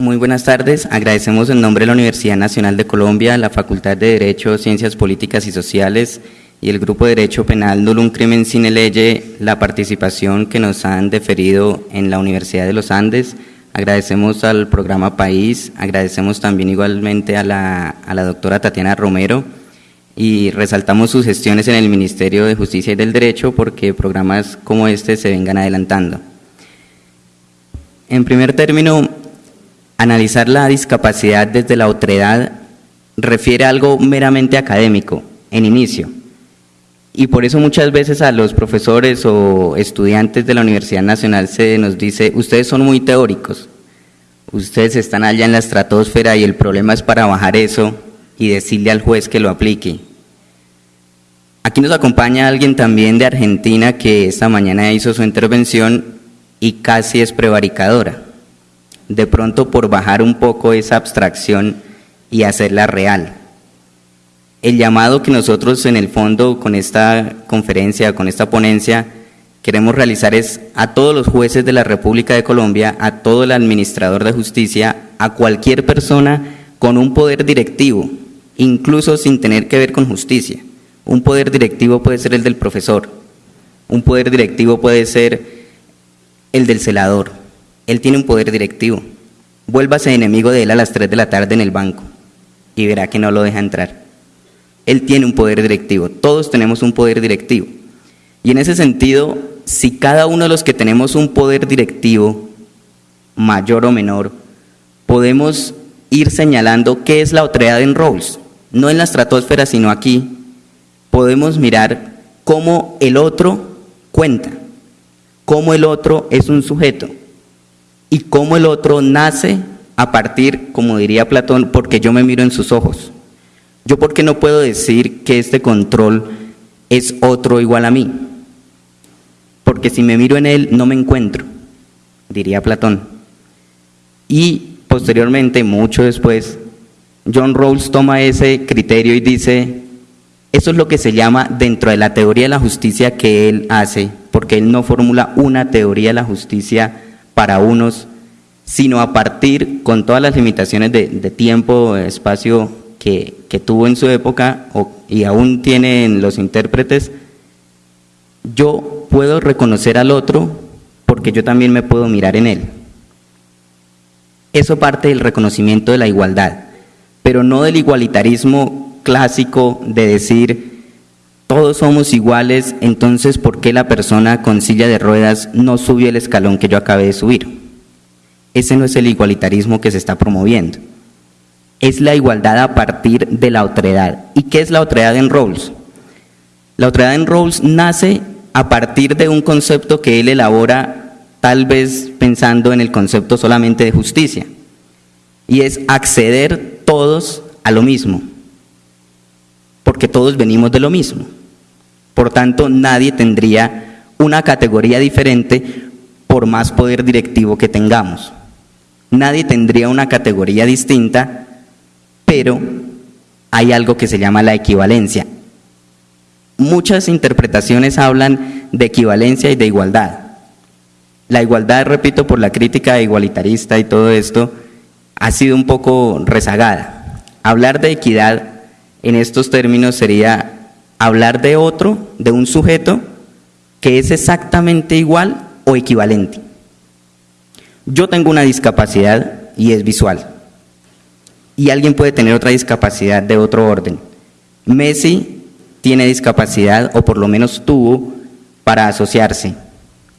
Muy buenas tardes. Agradecemos en nombre de la Universidad Nacional de Colombia, la Facultad de Derecho, Ciencias Políticas y Sociales y el Grupo de Derecho Penal Nulo un Crimen Sin Leye la participación que nos han deferido en la Universidad de los Andes. Agradecemos al programa País, agradecemos también igualmente a la, a la doctora Tatiana Romero y resaltamos sus gestiones en el Ministerio de Justicia y del Derecho porque programas como este se vengan adelantando. En primer término, Analizar la discapacidad desde la otredad refiere a algo meramente académico, en inicio. Y por eso muchas veces a los profesores o estudiantes de la Universidad Nacional se nos dice, ustedes son muy teóricos, ustedes están allá en la estratosfera y el problema es para bajar eso y decirle al juez que lo aplique. Aquí nos acompaña alguien también de Argentina que esta mañana hizo su intervención y casi es prevaricadora de pronto por bajar un poco esa abstracción y hacerla real. El llamado que nosotros en el fondo con esta conferencia, con esta ponencia, queremos realizar es a todos los jueces de la República de Colombia, a todo el administrador de justicia, a cualquier persona con un poder directivo, incluso sin tener que ver con justicia. Un poder directivo puede ser el del profesor, un poder directivo puede ser el del celador, él tiene un poder directivo. Vuélvase enemigo de él a las 3 de la tarde en el banco y verá que no lo deja entrar. Él tiene un poder directivo, todos tenemos un poder directivo. Y en ese sentido, si cada uno de los que tenemos un poder directivo, mayor o menor, podemos ir señalando qué es la otredad en roles, no en la estratosfera, sino aquí, podemos mirar cómo el otro cuenta, cómo el otro es un sujeto, y cómo el otro nace a partir, como diría Platón, porque yo me miro en sus ojos. Yo por qué no puedo decir que este control es otro igual a mí, porque si me miro en él no me encuentro, diría Platón. Y posteriormente, mucho después, John Rawls toma ese criterio y dice, eso es lo que se llama dentro de la teoría de la justicia que él hace, porque él no formula una teoría de la justicia para unos, sino a partir, con todas las limitaciones de, tiempo, espacio que, tuvo en su época y aún tienen los intérpretes, yo puedo reconocer al otro porque yo también me puedo mirar en él. Eso parte del reconocimiento de la igualdad, pero no del igualitarismo clásico de decir todos somos iguales, entonces ¿por qué la persona con silla de ruedas no subió el escalón que yo acabé de subir? Ese no es el igualitarismo que se está promoviendo. Es la igualdad a partir de la otredad. ¿Y qué es la otredad en Rawls? La otredad en Rawls nace a partir de un concepto que él elabora tal vez pensando en el concepto solamente de justicia, y es acceder todos a lo mismo, porque todos venimos de lo mismo. Por tanto, nadie tendría una categoría diferente por más poder directivo que tengamos. Nadie tendría una categoría distinta, pero hay algo que se llama la equivalencia. Muchas interpretaciones hablan de equivalencia y de igualdad. La igualdad, repito, por la crítica igualitarista y todo esto, ha sido un poco rezagada. Hablar de equidad en estos términos sería hablar de otro, de un sujeto que es exactamente igual o equivalente. Yo tengo una discapacidad y es visual. Y alguien puede tener otra discapacidad de otro orden. Messi tiene discapacidad, o por lo menos tuvo, para asociarse.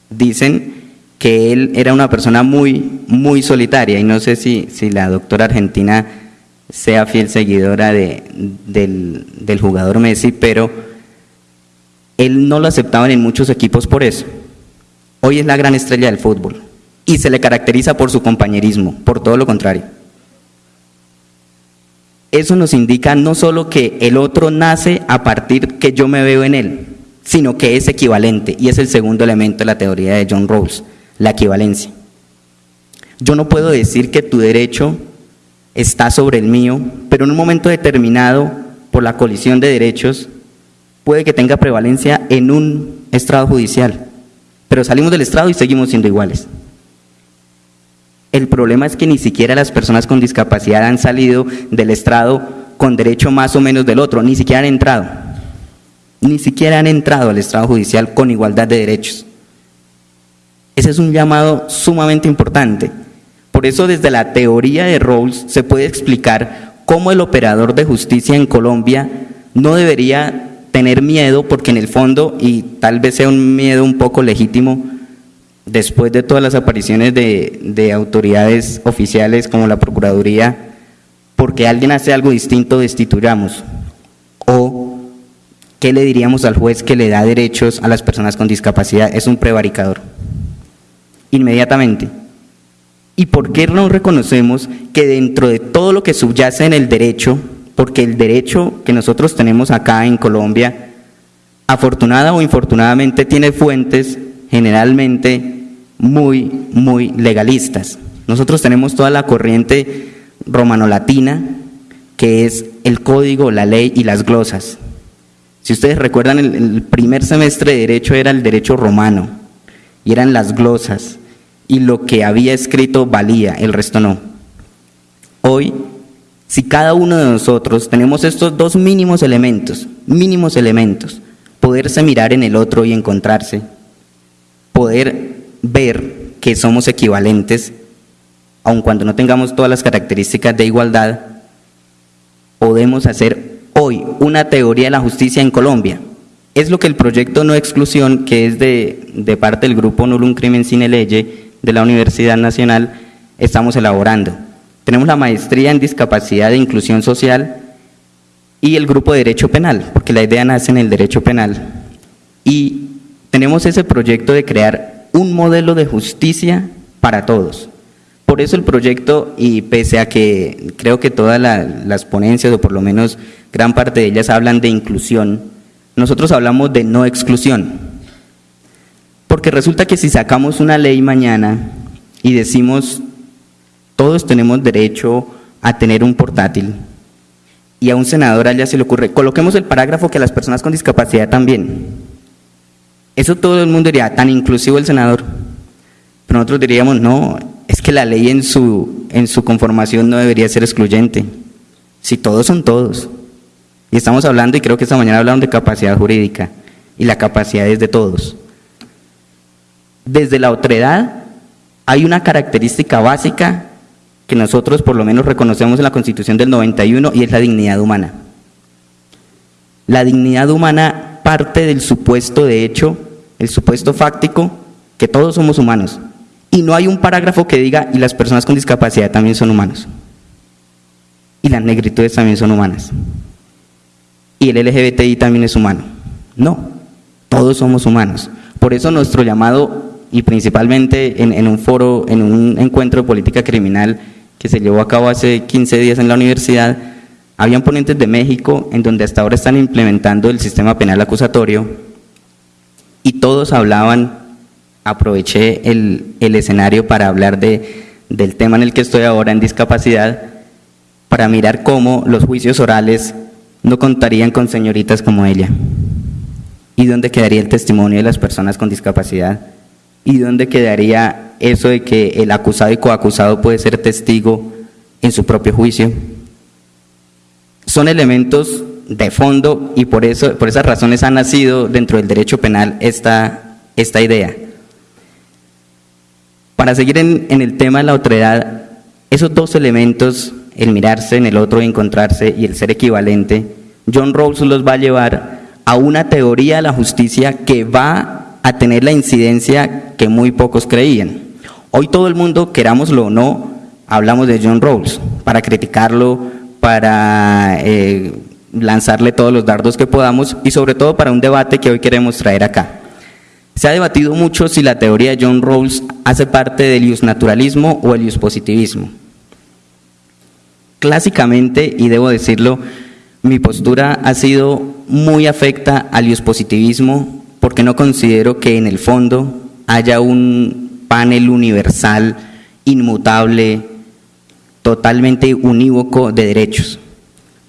Dicen que él era una persona muy, muy solitaria, y no sé si, si la doctora argentina sea fiel seguidora de, del, del jugador Messi, pero él no lo aceptaban en muchos equipos por eso. Hoy es la gran estrella del fútbol y se le caracteriza por su compañerismo, por todo lo contrario. Eso nos indica no solo que el otro nace a partir que yo me veo en él, sino que es equivalente, y es el segundo elemento de la teoría de John Rawls, la equivalencia. Yo no puedo decir que tu derecho está sobre el mío, pero en un momento determinado, por la colisión de derechos, puede que tenga prevalencia en un estrado judicial, pero salimos del estrado y seguimos siendo iguales. El problema es que ni siquiera las personas con discapacidad han salido del estrado con derecho más o menos del otro, ni siquiera han entrado. Ni siquiera han entrado al estrado judicial con igualdad de derechos. Ese es un llamado sumamente importante. Por eso desde la teoría de Rawls se puede explicar cómo el operador de justicia en Colombia no debería tener miedo, porque en el fondo, y tal vez sea un miedo un poco legítimo, después de todas las apariciones de, autoridades oficiales como la Procuraduría, porque alguien hace algo distinto, destituyamos. O, ¿qué le diríamos al juez que le da derechos a las personas con discapacidad? Es un prevaricador. Inmediatamente. ¿Y por qué no reconocemos que dentro de todo lo que subyace en el derecho, porque el derecho que nosotros tenemos acá en Colombia, afortunada o infortunadamente, tiene fuentes generalmente muy, muy legalistas. Nosotros tenemos toda la corriente romano-latina, que es el código, la ley y las glosas. Si ustedes recuerdan, el, primer semestre de Derecho era el derecho romano, y eran las glosas, y lo que había escrito valía, el resto no. Hoy, si cada uno de nosotros tenemos estos dos mínimos elementos, mínimos elementos, poderse mirar en el otro y encontrarse, poder ver que somos equivalentes, aun cuando no tengamos todas las características de igualdad, podemos hacer hoy una teoría de la justicia en Colombia. Es lo que el proyecto No Exclusión, que es de, parte del grupo Nullum Crimen Sine Leye de la Universidad Nacional, estamos elaborando. Tenemos la maestría en discapacidad e inclusión social y el grupo de derecho penal, porque la idea nace en el derecho penal. Y tenemos ese proyecto de crear un modelo de justicia para todos. Por eso el proyecto, y pese a que creo que todas las ponencias, o por lo menos gran parte de ellas, hablan de inclusión, nosotros hablamos de no exclusión. Porque resulta que si sacamos una ley mañana y decimos, todos tenemos derecho a tener un portátil, y a un senador allá se le ocurre, coloquemos el parágrafo que a las personas con discapacidad también. Eso todo el mundo diría, tan inclusivo el senador. Pero nosotros diríamos, no, es que la ley en su, en su conformación no debería ser excluyente. Si todos son todos. Y estamos hablando, y creo que esta mañana hablaron de capacidad jurídica, y la capacidad es de todos. Desde la otredad hay una característica básica que nosotros por lo menos reconocemos en la Constitución del 91 y es la dignidad humana. La dignidad humana parte del supuesto de hecho, el supuesto fáctico, que todos somos humanos. Y no hay un parágrafo que diga, y las personas con discapacidad también son humanos. Y las negritudes también son humanas. Y el LGBTI también es humano. No, todos somos humanos. Por eso nuestro llamado, y principalmente en, en un foro, en un encuentro de política criminal que se llevó a cabo hace 15 días en la universidad, habían ponentes de México en donde hasta ahora están implementando el sistema penal acusatorio y todos hablaban, aproveché el, escenario para hablar de, del tema en el que estoy ahora en discapacidad, para mirar cómo los juicios orales no contarían con señoritas como ella. ¿Y dónde quedaría el testimonio de las personas con discapacidad? ¿Y dónde quedaría eso de que el acusado y coacusado puede ser testigo en su propio juicio? son elementos de fondo y por, eso, por esas razones ha nacido dentro del derecho penal esta, esta idea. Para seguir en, el tema de la otredad, esos dos elementos, el mirarse en el otro y encontrarse y el ser equivalente, John Rawls los va a llevar a una teoría de la justicia que va a tener la incidencia que muy pocos creían. Hoy todo el mundo, querámoslo o no, hablamos de John Rawls para criticarlo, para eh, lanzarle todos los dardos que podamos y sobre todo para un debate que hoy queremos traer acá. Se ha debatido mucho si la teoría de John Rawls hace parte del naturalismo o el positivismo. Clásicamente, y debo decirlo, mi postura ha sido muy afecta al positivismo porque no considero que en el fondo haya un panel universal, inmutable, totalmente unívoco de derechos.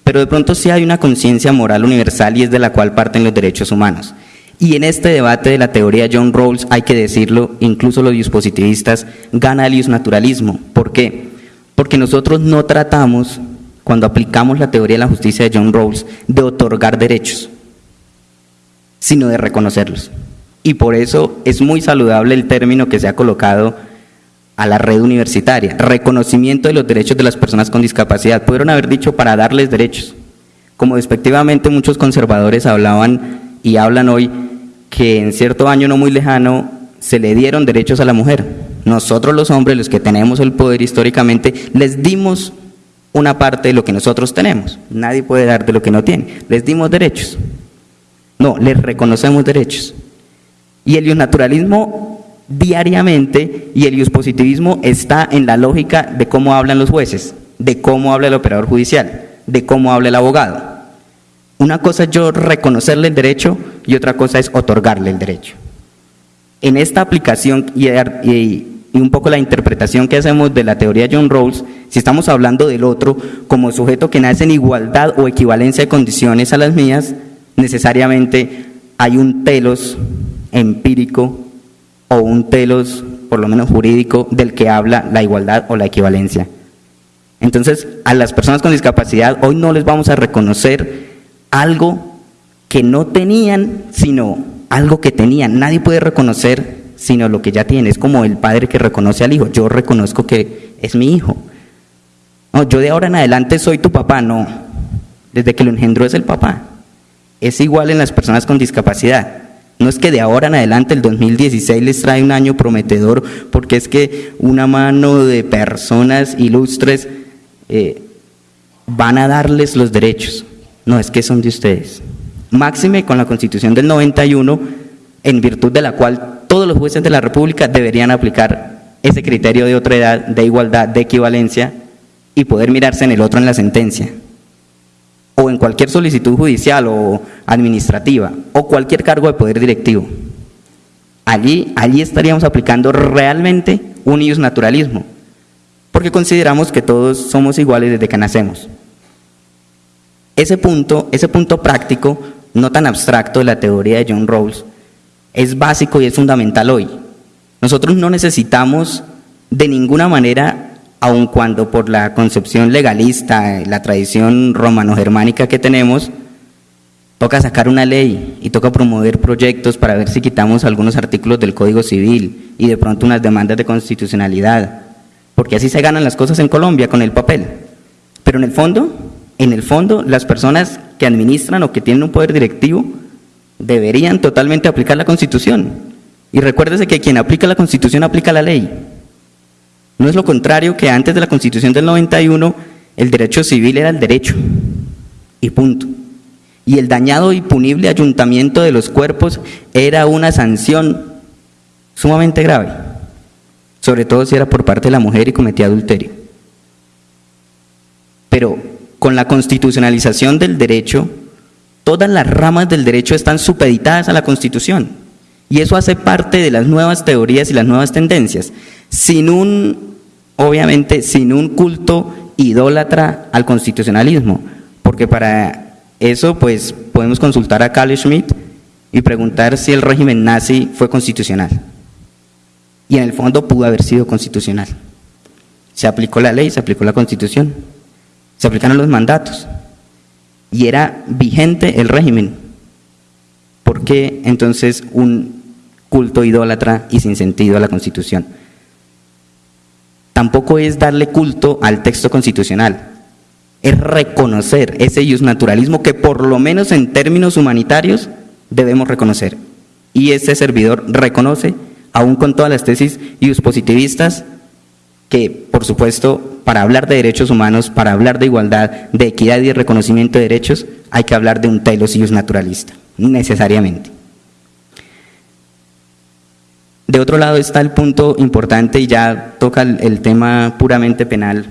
Pero de pronto sí hay una conciencia moral universal y es de la cual parten los derechos humanos. Y en este debate de la teoría John Rawls, hay que decirlo, incluso los dispositivistas, gana el naturalismo. ¿Por qué? Porque nosotros no tratamos, cuando aplicamos la teoría de la justicia de John Rawls, de otorgar derechos, sino de reconocerlos. Y por eso es muy saludable el término que se ha colocado a la red universitaria, reconocimiento de los derechos de las personas con discapacidad. Pudieron haber dicho para darles derechos, como despectivamente muchos conservadores hablaban y hablan hoy que en cierto año no muy lejano se le dieron derechos a la mujer. Nosotros los hombres, los que tenemos el poder históricamente, les dimos una parte de lo que nosotros tenemos. Nadie puede dar de lo que no tiene. Les dimos derechos. No, les reconocemos derechos. Y el naturalismo diariamente y el positivismo está en la lógica de cómo hablan los jueces, de cómo habla el operador judicial, de cómo habla el abogado. Una cosa es yo reconocerle el derecho y otra cosa es otorgarle el derecho. En esta aplicación y, y, un poco la interpretación que hacemos de la teoría John Rawls, si estamos hablando del otro como sujeto que nace en igualdad o equivalencia de condiciones a las mías, necesariamente hay un telos empírico o un telos, por lo menos jurídico, del que habla la igualdad o la equivalencia. Entonces, a las personas con discapacidad hoy no les vamos a reconocer algo que no tenían, sino algo que tenían. Nadie puede reconocer sino lo que ya tiene. Es como el padre que reconoce al hijo. Yo reconozco que es mi hijo. No, yo de ahora en adelante soy tu papá. No, desde que lo engendró es el papá. Es igual en las personas con discapacidad. No es que de ahora en adelante el 2016 les trae un año prometedor, porque es que una mano de personas ilustres eh, van a darles los derechos. No, es que son de ustedes. Máxime con la Constitución del 91, en virtud de la cual todos los jueces de la República deberían aplicar ese criterio de otra edad, de igualdad, de equivalencia y poder mirarse en el otro en la sentencia en cualquier solicitud judicial o administrativa o cualquier cargo de poder directivo. Allí, allí estaríamos aplicando realmente un naturalismo, porque consideramos que todos somos iguales desde que nacemos. Ese punto, ese punto práctico, no tan abstracto de la teoría de John Rawls, es básico y es fundamental hoy. Nosotros no necesitamos de ninguna manera aun cuando por la concepción legalista, la tradición romano-germánica que tenemos, toca sacar una ley y toca promover proyectos para ver si quitamos algunos artículos del Código Civil y de pronto unas demandas de constitucionalidad, porque así se ganan las cosas en Colombia con el papel. Pero en el fondo, en el fondo, las personas que administran o que tienen un poder directivo deberían totalmente aplicar la Constitución. Y recuérdese que quien aplica la Constitución aplica la ley. No es lo contrario que antes de la Constitución del 91 el derecho civil era el derecho y punto. Y el dañado y punible ayuntamiento de los cuerpos era una sanción sumamente grave, sobre todo si era por parte de la mujer y cometía adulterio. Pero con la constitucionalización del derecho, todas las ramas del derecho están supeditadas a la Constitución. Y eso hace parte de las nuevas teorías y las nuevas tendencias sin un, obviamente, sin un culto idólatra al constitucionalismo, porque para eso pues podemos consultar a Carl Schmitt y preguntar si el régimen nazi fue constitucional. Y en el fondo pudo haber sido constitucional. Se aplicó la ley, se aplicó la constitución, se aplicaron los mandatos y era vigente el régimen. ¿Por qué entonces un culto idólatra y sin sentido a la constitución? tampoco es darle culto al texto constitucional, es reconocer ese naturalismo que por lo menos en términos humanitarios debemos reconocer. Y ese servidor reconoce, aún con todas las tesis positivistas, que por supuesto para hablar de derechos humanos, para hablar de igualdad, de equidad y de reconocimiento de derechos, hay que hablar de un telos naturalista, necesariamente. De otro lado está el punto importante y ya toca el, tema puramente penal.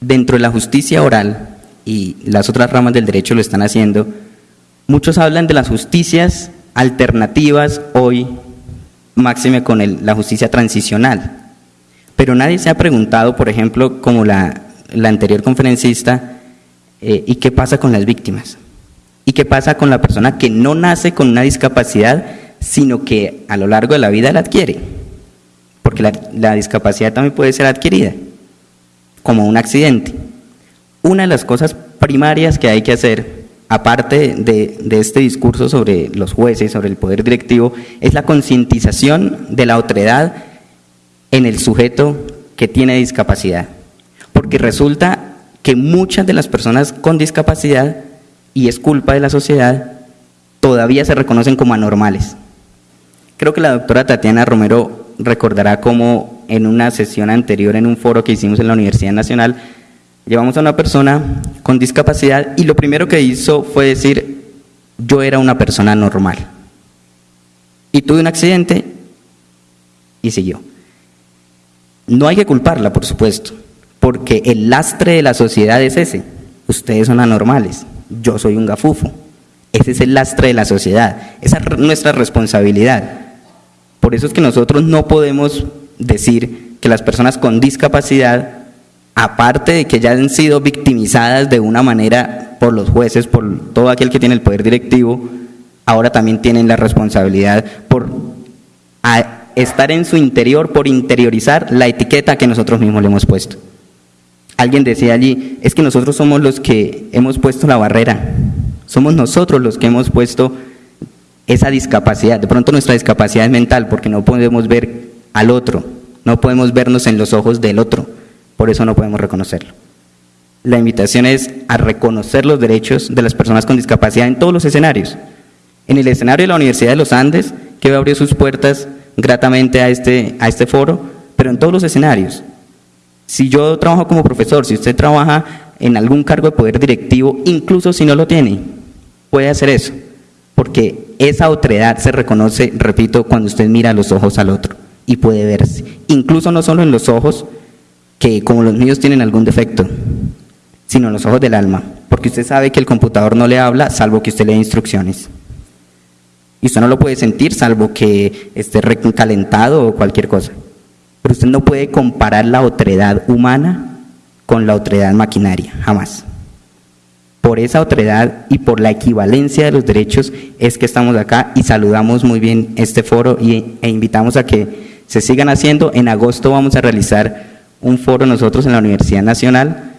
Dentro de la justicia oral, y las otras ramas del derecho lo están haciendo, muchos hablan de las justicias alternativas hoy, máxime con la justicia transicional. Pero nadie se ha preguntado, por ejemplo, como la, anterior conferencista, eh, ¿y qué pasa con las víctimas? ¿Y qué pasa con la persona que no nace con una discapacidad, sino que a lo largo de la vida la adquiere. Porque la discapacidad también puede ser adquirida, como un accidente. Una de las cosas primarias que hay que hacer, aparte de, de, este discurso sobre los jueces, sobre el poder directivo, es la concientización de la otredad en el sujeto que tiene discapacidad. Porque resulta que muchas de las personas con discapacidad, y es culpa de la sociedad, todavía se reconocen como anormales. Creo que la doctora Tatiana Romero recordará cómo en una sesión anterior, en un foro que hicimos en la Universidad Nacional, llevamos a una persona con discapacidad y lo primero que hizo fue decir, yo era una persona normal. Y tuve un accidente y siguió. No hay que culparla, por supuesto, porque el lastre de la sociedad es ese. Ustedes son anormales, yo soy un gafufo. Ese es el lastre de la sociedad, esa es nuestra responsabilidad. Por eso es que nosotros no podemos decir que las personas con discapacidad aparte de que ya han sido victimizadas de una manera por los jueces, por todo aquel que tiene el poder directivo, ahora también tienen la responsabilidad por estar en su interior, por interiorizar la etiqueta que nosotros mismos le hemos puesto. Alguien decía allí, es que nosotros somos los que hemos puesto la barrera, somos nosotros los que hemos puesto esa discapacidad. De pronto nuestra discapacidad es mental porque no podemos ver al otro, no podemos vernos en los ojos del otro por eso no podemos reconocerlo. La invitación es a reconocer los derechos de las personas con discapacidad en todos los escenarios. En el escenario de la Universidad de los Andes, que abrió sus puertas gratamente a este, a este foro, pero en todos los escenarios. Si yo trabajo como profesor, si usted trabaja en algún cargo de poder directivo, incluso si no lo tiene, puede hacer eso, porque esa otredad se reconoce, repito, cuando usted mira los ojos al otro y puede verse, incluso no solo en los ojos, que como los míos tienen algún defecto, sino en los ojos del alma, porque usted sabe que el computador no le habla salvo que usted le dé instrucciones. Y usted no lo puede sentir salvo que esté recalentado o cualquier cosa. Pero usted no puede comparar la otredad humana con la otredad maquinaria, jamás. Por esa otredad y por la equivalencia de los derechos es que estamos acá y saludamos muy bien este foro y, e invitamos a que se sigan haciendo. En agosto vamos a realizar un foro nosotros en la Universidad Nacional.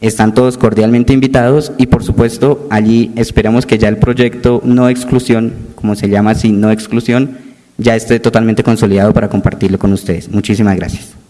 Están todos cordialmente invitados y por supuesto allí esperamos que ya el proyecto no exclusión, como se llama así, no exclusión, ya esté totalmente consolidado para compartirlo con ustedes. Muchísimas gracias.